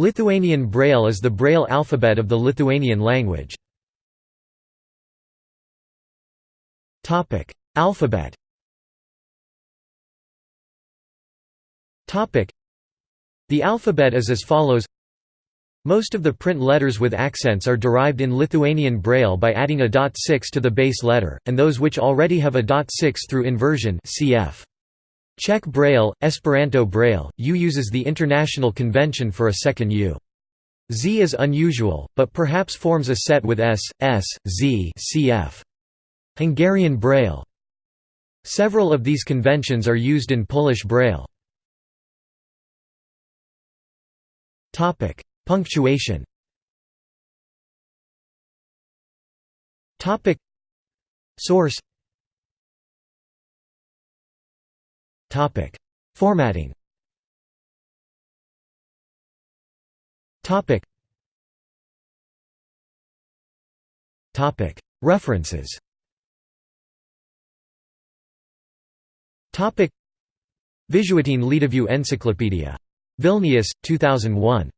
Lithuanian Braille is the Braille alphabet of the Lithuanian language. Alphabet The alphabet is as follows Most of the print letters with accents are derived in Lithuanian Braille by adding a dot 6 to the base letter, and those which already have a dot 6 through inversion cf. Czech Braille, Esperanto Braille, U uses the International Convention for a second U. Z is unusual, but perhaps forms a set with S, S, Z cf. Hungarian Braille. Several of these conventions are used in Polish Braille. Punctuation Source Topic: Formatting. Topic. Topic: References. Topic: Visuotinė lietuvių Encyclopedia. Vilnius, 2001.